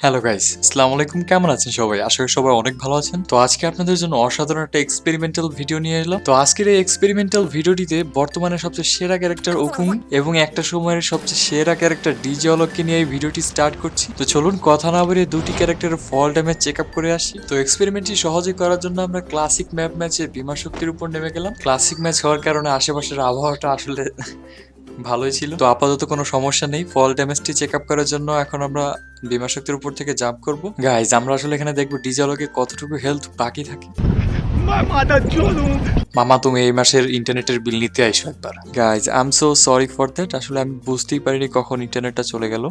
Hello guys আসসালামু আলাইকুম কেমন আছেন সবাই? আশা করি সবাই অনেক ভালো আছেন। তো আজকে আপনাদের জন্য অসাধারণ একটা এক্সপেরিমেন্টাল ভিডিও নিয়ে এলাম। তো আজকের এই এক্সপেরিমেন্টাল ভিডিওটিতে বর্তমানে সবচেয়ে সেরা ক্যারেক্টার ওকুম এবং একটা সময়ের সবচেয়ে সেরা ক্যারেক্টার ডিজে অলককে নিয়ে এই ভিডিওটি স্টার্ট করছি। তো চলুন কথা না বলে দুটি ক্যারেক্টারের ফল ড্যামেজ চেক আপ করে আসি। তো এক্সপেরিমেন্টটি সহজে করার জন্য আমরা ক্লাসিক ম্যাপ ম্যাচে বিমা শক্তির উপর নেমে গেলাম। ক্লাসিক ম্যাচ হওয়ার কারণে আশেপাশের আবহাওয়াটা আসলে ভালোই ছিল। তো আপাতত কোনো সমস্যা নেই। ফল ড্যামেজটি চেক আপ করার জন্য এখন আমরা বিমা শক্তির উপর থেকে জাম্প করব। গাইজ আমরা আসলে এখানে দেখব ডিজালকে কতটুকু হেলথ বাকি থাকে। মামা, তুমি এই মাসের ইন্টারনেটের বিল নিতে আইসো একবার। Guys I am so sorry for that আসলে আমি বুঝতেই পারিনি কখন ইন্টারনেটটা চলে গেল।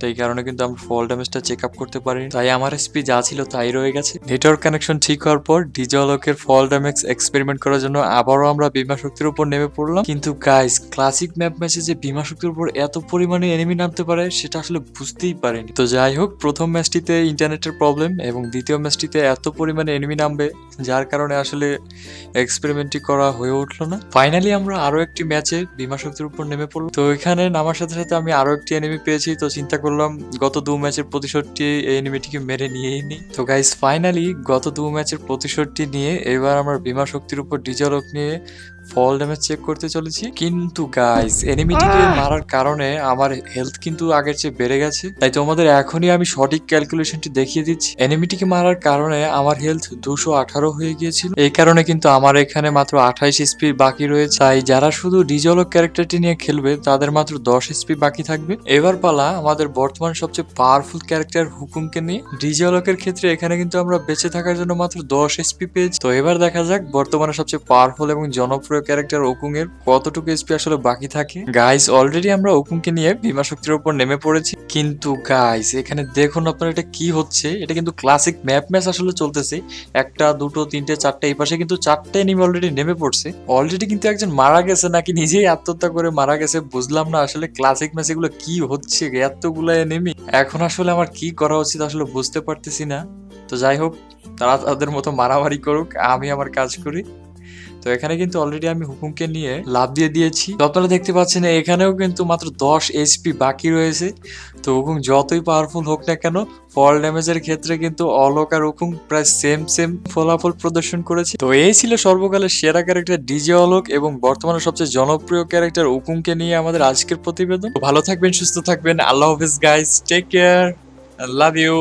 তো এই কারণে কিন্তু আমরা ফল ড্যামেজটা চেক আপ করতে পারিনি। তাই আমার এসপি যা ছিল তাই রয়ে গেছে। নেটওয়ার্ক কানেকশন ঠিক হওয়ার পর ডিজলকের ফল ড্যামেজ এক্সপেরিমেন্ট করার জন্য আবারও আমরা বিমা শক্তির উপর নেমে পড়লাম। কিন্তু গাইজ ক্লাসিক ম্যাপ ম্যাচে যে বিমা শক্তির উপর এত পরিমাণে এনিমি নামতে পারে, সেটা আসলে বুঝতেই পারিনি। তো যাই হোক, প্রথম ম্যাচটিতে ইন্টারনেটের প্রবলেম এবং দ্বিতীয় ম্যাচটিতে এত পরিমাণে এনিমি নামবে, যার কারণে আসলে এক্সপেরিমেন্টটি করা হয়ে উঠল না। ফাইনালি আমরা আরও একটি ম্যাচে বিমা শক্তির উপর নেমে পড়লাম। তো এখানে নামার সাথে সাথে আমি আরও একটি এনিমি পেয়েছি, তো চিন্তা গত দু ম্যাচের প্রতিশোধটি এই এনিমিটিকে মেরে নিয়েই নি। তো গাইস ফাইনালি গত দু ম্যাচের প্রতিশোধটি নিয়ে এবার আমরা বিমা শক্তির উপর ডিজলক নিয়ে ফল ড্যামেজ চেক করতে চলেছি। কিন্তু গাইস এনিমিটিকে মারার কারণে আমার হেলথ কিন্তু আগের চেয়ে বেড়ে গেছে। তাই তোমাদের এখনই আমি সঠিক ক্যালকুলেশনটি দেখিয়ে দিচ্ছি। এনিমিটিকে মারার কারণে আমার হেলথ দুশো আঠারো হয়ে গিয়েছিল। এই কারণে কিন্তু আমার এখানে মাত্র আঠাইশ এসপি বাকি রয়েছে। তাই যারা শুধু ডিজলক ক্যারেক্টারটি নিয়ে খেলবে তাদের মাত্র দশ এসপি বাকি থাকবে। এবার পালা আমাদের বর্তমান সবচেয়ে পাওয়ারফুল ক্যারেক্টার হুকুমকে নিয়ে ডিজলকের ক্ষেত্রে এখানে কিন্তু আমরা বেঁচে থাকার জন্য মাত্র দশ এসপি পেয়েছি। তো এবার দেখা যাক বর্তমানে সবচেয়ে পাওয়ারফুল এবং জনপ্রিয় ক্যারেক্টার ওকুং এর কতটুকু এসপি আসলে বাকি থাকে। গাইস অলরেডি আমরা ওকুংকে নিয়ে বিমা শক্তির উপর নেমে পড়েছি। কিন্তু গাইস এখানে দেখুন আপনার এটা কি হচ্ছে। এটা কিন্তু ক্লাসিক ম্যাপ ম্যাচ আসলে চলতেছে। একটা, দুটো, তিনটে, চারটে, এই পাশে কিন্তু চারটে এনিমি অলরেডি নেমে পড়ছে। অলরেডি কিন্তু একজন মারা গেছে নাকি নিজেই আত্মহত্যা করে মারা গেছে, বুঝলাম না আসলে ক্লাসিক ম্যাচ এগুলো কি হচ্ছে, এতগুলো এনিমি এখন আসলে আমার কি করা উচিত আসলে বুঝতে পারতেছি না। তো যাই হোক, তারা তাদের মতো মারামারি করুক, আমি আমার কাজ করি। তো এখানে কিন্তু অলরেডি আমি হুকুমকে নিয়ে লাভ দিয়ে দিয়েছি। তো আপনারা দেখতে পাচ্ছেন এখানেও কিন্তু মাত্র দশ এইচপি বাকি রয়েছে। তো হুকুম যতই পাওয়ারফুল হোক না কেন ফল ড্যামেজের ক্ষেত্রে কিন্তু অলোক আর হুকুম প্রায় সেম সেম ফলাফল প্রদর্শন করেছে। তো এই ছিল সর্বকালের সেরা ক্যারেক্টার ডিজে অলোক এবং বর্তমানে সবচেয়ে জনপ্রিয় ক্যারেক্টার হুকুমকে নিয়ে আমাদের আজকের প্রতিবেদন। ভালো থাকবেন, সুস্থ থাকবেন। আল্লাহ হাফিজ guys take care love you